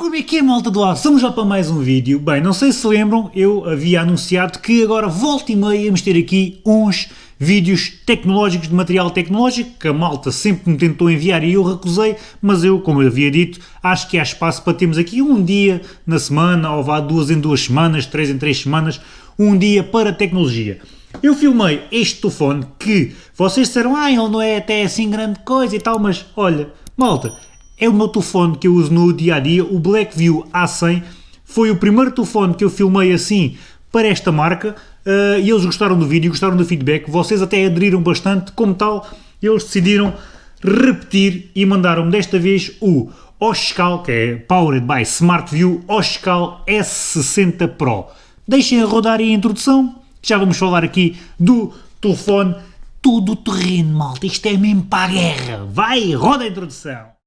Como é que é, malta do ar? Estamos já para mais um vídeo. Bem, não sei se lembram, eu havia anunciado que agora volta e meia íamos ter aqui uns vídeos tecnológicos de material tecnológico que a malta sempre me tentou enviar e eu recusei, mas eu, como eu havia dito, acho que há espaço para termos aqui um dia na semana, ou vá duas em duas semanas, três em três semanas, um dia para tecnologia. Eu filmei este telefone que vocês disseram, ah, ele não é até assim grande coisa e tal, mas olha, malta, é o meu telefone que eu uso no dia a dia, o Blackview A100. Foi o primeiro telefone que eu filmei assim para esta marca uh, e eles gostaram do vídeo, gostaram do feedback. Vocês até aderiram bastante, como tal, eles decidiram repetir e mandaram-me desta vez o Oscal, que é Powered by SmartView Oscal S60 Pro. Deixem a rodar aí a introdução, já vamos falar aqui do telefone todo terreno, malta. Isto é mesmo para a guerra. Vai, roda a introdução.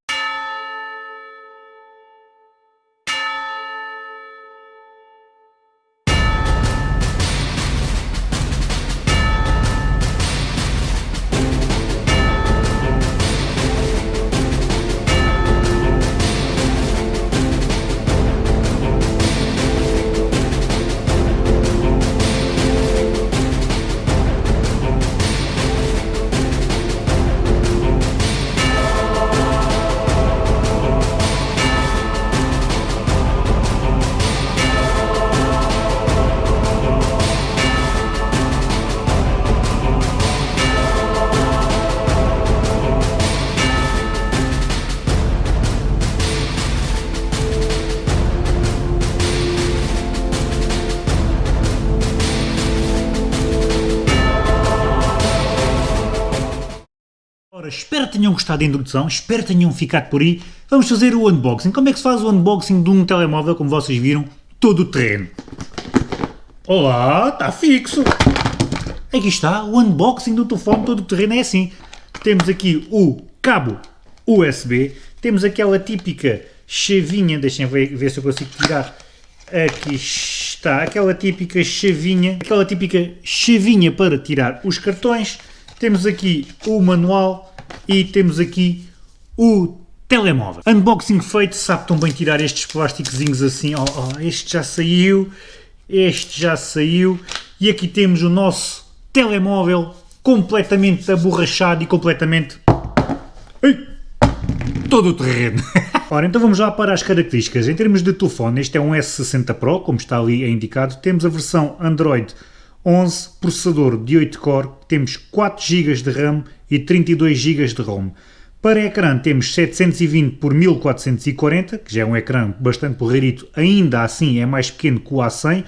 Ora, espero que tenham gostado da introdução, espero que tenham ficado por aí. Vamos fazer o unboxing. Como é que se faz o unboxing de um telemóvel, como vocês viram, todo o terreno? Olá, está fixo! Aqui está, o unboxing do telefone todo o terreno é assim. Temos aqui o cabo USB, temos aquela típica chavinha, deixem ver, ver se eu consigo tirar. Aqui está, aquela típica chavinha, aquela típica chavinha para tirar os cartões temos aqui o manual e temos aqui o telemóvel. Unboxing feito, sabe tão bem tirar estes plásticozinhos assim, oh, oh, este já saiu, este já saiu e aqui temos o nosso telemóvel completamente aborrachado e completamente... Ei, todo o terreno. Ora, então vamos lá para as características. Em termos de telefone, este é um S60 Pro, como está ali indicado. Temos a versão Android 11, processador de 8 core, temos 4 GB de RAM e 32 GB de ROM. Para ecrã temos 720 por 1440, que já é um ecrã bastante porreirito, ainda assim é mais pequeno que o A100.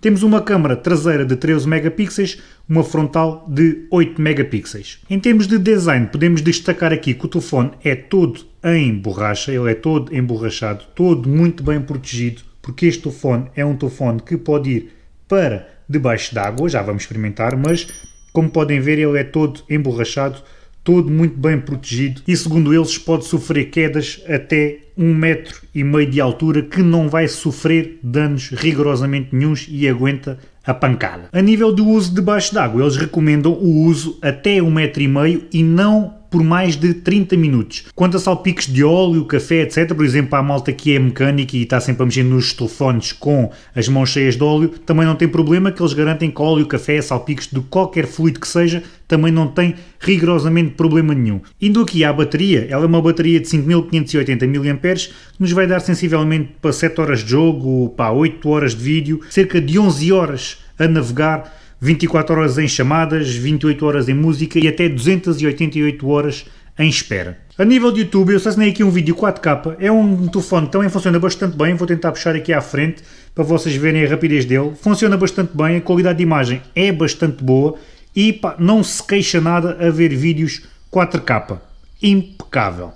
Temos uma câmera traseira de 13 megapixels, uma frontal de 8 megapixels. Em termos de design, podemos destacar aqui que o telefone é todo em borracha, ele é todo emborrachado, todo muito bem protegido, porque este telefone é um telefone que pode ir para debaixo d'água, já vamos experimentar, mas como podem ver ele é todo emborrachado, todo muito bem protegido e segundo eles pode sofrer quedas até um metro e meio de altura que não vai sofrer danos rigorosamente nenhums e aguenta a pancada. A nível do uso debaixo d'água, eles recomendam o uso até um metro e meio e não por mais de 30 minutos. Quanto a salpicos de óleo, café, etc., por exemplo, a malta que é mecânica e está sempre a mexer nos telefones com as mãos cheias de óleo, também não tem problema que eles garantem que óleo, café, salpicos de qualquer fluido que seja, também não tem rigorosamente problema nenhum. Indo aqui à bateria, ela é uma bateria de 5580 mAh, que nos vai dar sensivelmente para 7 horas de jogo, para 8 horas de vídeo, cerca de 11 horas a navegar 24 horas em chamadas, 28 horas em música e até 288 horas em espera. A nível de YouTube, eu assassinei aqui um vídeo 4K, é um telefone que também funciona bastante bem, vou tentar puxar aqui à frente para vocês verem a rapidez dele. Funciona bastante bem, a qualidade de imagem é bastante boa e pá, não se queixa nada a ver vídeos 4K. Impecável.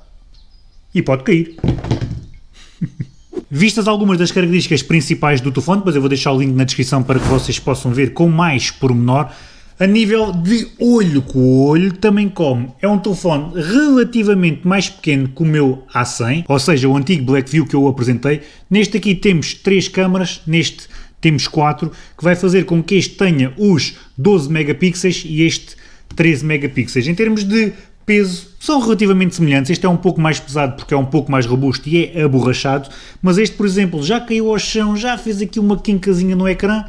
E pode cair. Vistas algumas das características principais do telefone, depois eu vou deixar o link na descrição para que vocês possam ver com mais pormenor, a nível de olho, o olho também come. É um telefone relativamente mais pequeno que o meu A100, ou seja, o antigo Blackview que eu apresentei. Neste aqui temos três câmaras, neste temos quatro, que vai fazer com que este tenha os 12 megapixels e este 13 megapixels. Em termos de peso são relativamente semelhantes. Este é um pouco mais pesado porque é um pouco mais robusto e é aborrachado, mas este, por exemplo, já caiu ao chão, já fez aqui uma quincazinha no ecrã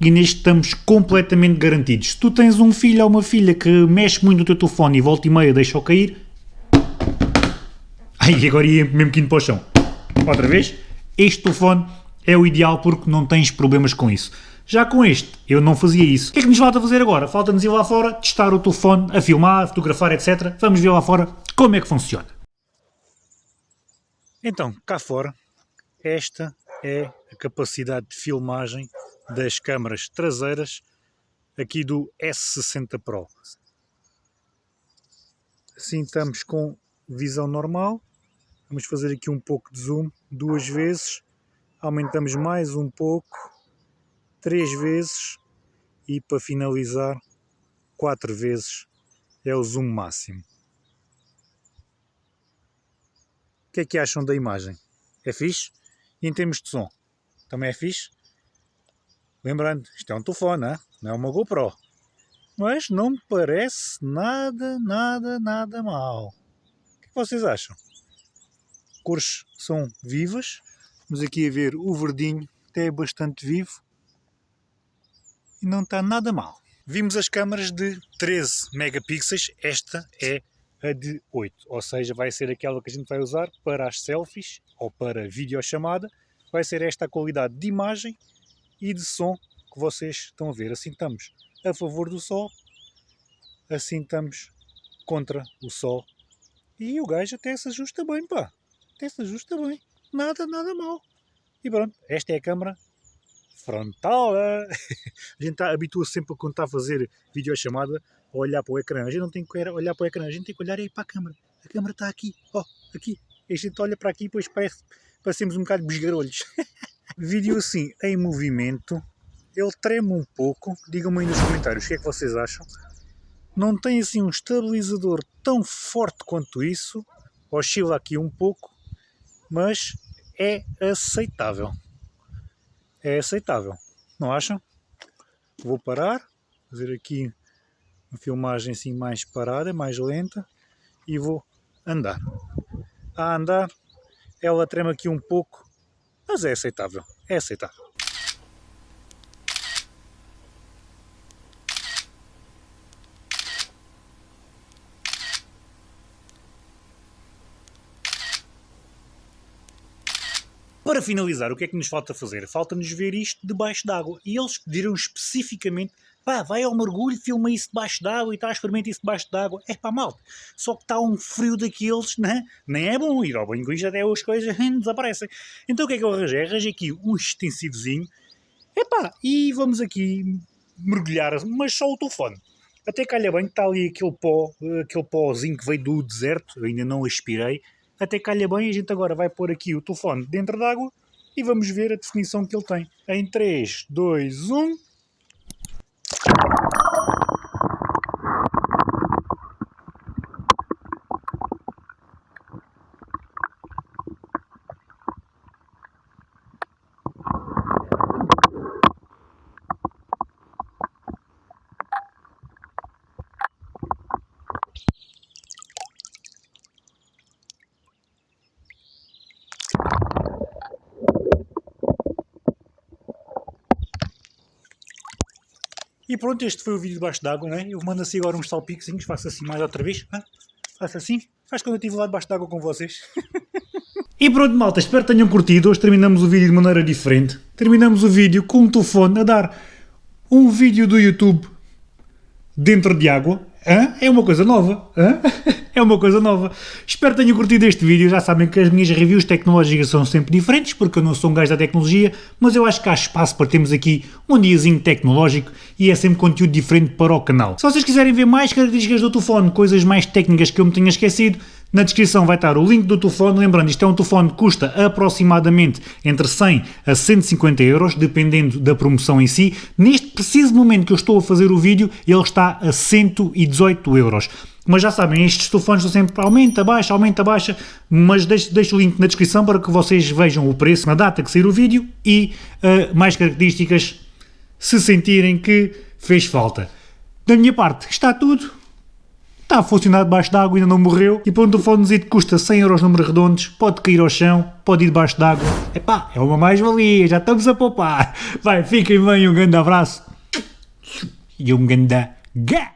e neste estamos completamente garantidos. Se tu tens um filho ou uma filha que mexe muito no teu telefone e volta e meia deixa-o cair... Ai, agora ia mesmo quinto para o chão. Outra vez, este telefone é o ideal porque não tens problemas com isso. Já com este, eu não fazia isso. O que é que nos falta fazer agora? Falta-nos ir lá fora, testar o telefone, a filmar, a fotografar, etc. Vamos ver lá fora como é que funciona. Então, cá fora, esta é a capacidade de filmagem das câmaras traseiras aqui do S60 Pro. Assim estamos com visão normal. Vamos fazer aqui um pouco de zoom duas vezes. Aumentamos mais um pouco, três vezes e para finalizar quatro vezes é o zoom máximo. O que é que acham da imagem? É fixe? E em termos de som? Também é fixe? Lembrando, isto é um telefone, não é uma GoPro. Mas não me parece nada, nada, nada mal. O que vocês acham? Cores são vivas. Vamos aqui a ver o verdinho, até é bastante vivo. E não está nada mal. Vimos as câmaras de 13 megapixels, esta é a de 8, ou seja, vai ser aquela que a gente vai usar para as selfies ou para videochamada. Vai ser esta a qualidade de imagem e de som que vocês estão a ver. Assim estamos a favor do sol, assim estamos contra o sol. E o gajo até se ajusta bem, pá. Até se ajusta bem. Nada, nada mal. E pronto, esta é a câmara frontal. A gente habitua-se sempre quando está a fazer videochamada a olhar para o ecrã. A gente não tem que olhar para o ecrã, a gente tem que olhar aí para a câmara. A câmara está aqui, ó, oh, aqui. A gente olha para aqui e depois parece, parecemos um bocado besgarolhos. Vídeo assim, em movimento, ele treme um pouco. Digam-me aí nos comentários o que é que vocês acham. Não tem assim um estabilizador tão forte quanto isso. Oscila aqui um pouco, mas é aceitável. É aceitável. Não acham? Vou parar, fazer aqui uma filmagem assim mais parada, mais lenta e vou andar. A andar, ela trema aqui um pouco, mas é aceitável, é aceitável. Para finalizar, o que é que nos falta fazer? Falta-nos ver isto debaixo d'água. E eles pediram especificamente pá, vai ao mergulho, filma isso debaixo d'água e tal, experimenta isso debaixo d'água. É pá, mal. Só que está um frio daqueles, né? nem é bom ir ao banho com isto, até as coisas desaparecem. Então o que é que eu arranjei? Arranjei aqui um extensivozinho, epá, e vamos aqui mergulhar, mas só o telefone. Até calha bem que está ali aquele pó, aquele pózinho que veio do deserto, ainda não aspirei, até calha bem, a gente agora vai pôr aqui o telefone dentro d'água e vamos ver a definição que ele tem. Em 3, 2, 1... E pronto, este foi o vídeo debaixo d'água, né? Eu mando assim agora uns salpicozinhos, faço assim mais outra vez. Ah, faço assim, faz quando eu estive lá debaixo d'água com vocês. e pronto malta, espero que tenham curtido. Hoje terminamos o vídeo de maneira diferente. Terminamos o vídeo com um telefone a dar um vídeo do YouTube dentro de água. Hã? É uma coisa nova. Hã? É uma coisa nova. Espero que tenham curtido este vídeo. Já sabem que as minhas reviews tecnológicas são sempre diferentes, porque eu não sou um gajo da tecnologia, mas eu acho que há espaço para termos aqui um diazinho tecnológico e é sempre conteúdo diferente para o canal. Se vocês quiserem ver mais características do telefone, coisas mais técnicas que eu me tenha esquecido, na descrição vai estar o link do telefone, lembrando, isto é um telefone que custa aproximadamente entre 100 a 150 euros, dependendo da promoção em si. Neste preciso momento que eu estou a fazer o vídeo, ele está a 118 euros. Mas já sabem, estes telefones estão sempre aumenta, baixa, aumenta, baixa, mas deixo, deixo o link na descrição para que vocês vejam o preço na data que sair o vídeo e uh, mais características se sentirem que fez falta. Da minha parte está tudo. Está a funcionar debaixo d'água, ainda não morreu, e para um telefonezinho que custa 100 euros números redondos, pode cair ao chão, pode ir debaixo d'água. Epá, é uma mais-valia, já estamos a poupar. Vai, fiquem bem, um grande abraço e um grande gás.